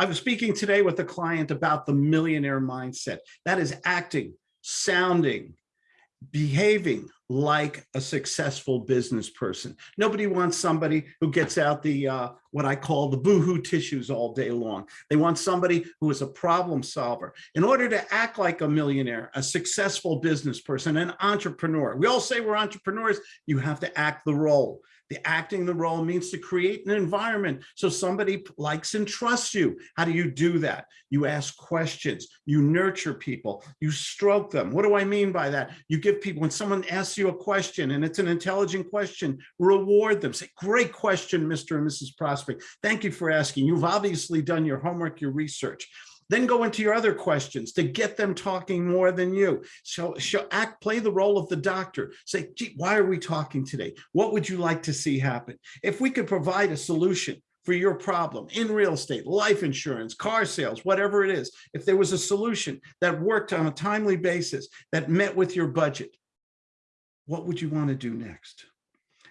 I was speaking today with a client about the millionaire mindset. That is acting, sounding, behaving like a successful business person. Nobody wants somebody who gets out the uh, what I call the boohoo tissues all day long. They want somebody who is a problem solver. In order to act like a millionaire, a successful business person, an entrepreneur, we all say we're entrepreneurs, you have to act the role. The acting the role means to create an environment so somebody likes and trusts you. How do you do that? You ask questions, you nurture people, you stroke them. What do I mean by that? You give people, when someone asks you a question and it's an intelligent question, reward them. Say, great question, Mr. and Mrs. Prospect. Thank you for asking. You've obviously done your homework, your research. Then go into your other questions to get them talking more than you. So, so act, play the role of the doctor. Say, gee, why are we talking today? What would you like to see happen? If we could provide a solution for your problem in real estate, life insurance, car sales, whatever it is, if there was a solution that worked on a timely basis that met with your budget, what would you want to do next?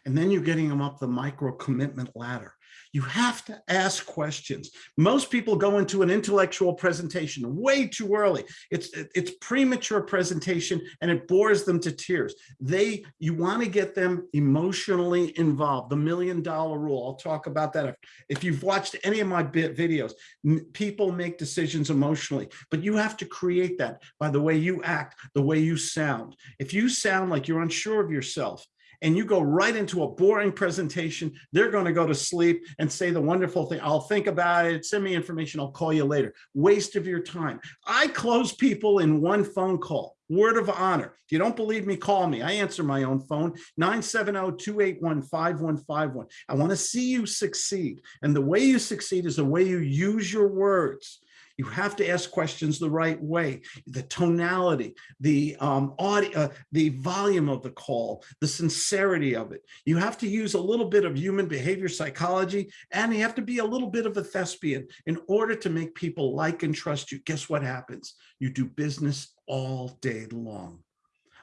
And then you're getting them up the micro commitment ladder. You have to ask questions. Most people go into an intellectual presentation way too early. It's it's premature presentation and it bores them to tears. They you want to get them emotionally involved. The million dollar rule. I'll talk about that. If, you've watched any of my videos, people make decisions emotionally, but you have to create that by the way you act, the way you sound. If you sound like you're unsure of yourself, and you go right into a boring presentation, they're going to go to sleep and say the wonderful thing, I'll think about it, send me information, I'll call you later. Waste of your time. I close people in one phone call. Word of honor. If you don't believe me, call me. I answer my own phone, 970-281-5151. I want to see you succeed. And the way you succeed is the way you use your words. You have to ask questions the right way. The tonality, the um, audio, uh, the volume of the call, the sincerity of it. You have to use a little bit of human behavior psychology, and you have to be a little bit of a thespian in order to make people like and trust you. Guess what happens? You do business all day long.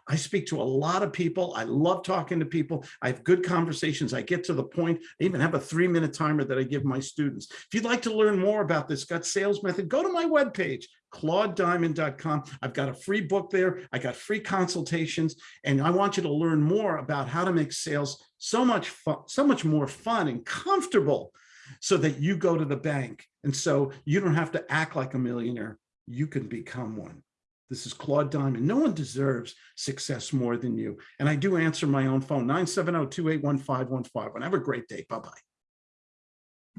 I speak to a lot of people. I love talking to people. I have good conversations. I get to the point. I even have a three minute timer that I give my students. If you'd like to learn more about this gut sales method, go to my webpage, claudediamond.com. I've got a free book there. I got free consultations, and I want you to learn more about how to make sales so much fun, so much more fun and comfortable so that you go to the bank. And so you don't have to act like a millionaire. You can become one. This is Claude Diamond. No one deserves success more than you. And I do answer my own phone, 970-281-5151. Have a great day. Bye-bye.